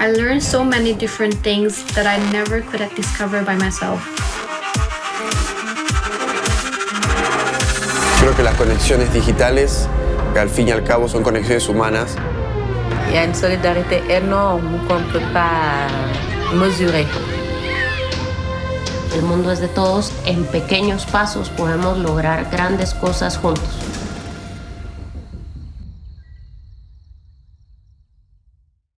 I learned so many different things that I never could have discovered by myself. Creo que las conexiones digitales, que al fin y al cabo son conexiones humanas, Il y a une solidarité énorme qu'on ne peut pas mesurer. El mundo es de todos. En pequeños pasos podemos lograr grandes cosas juntos.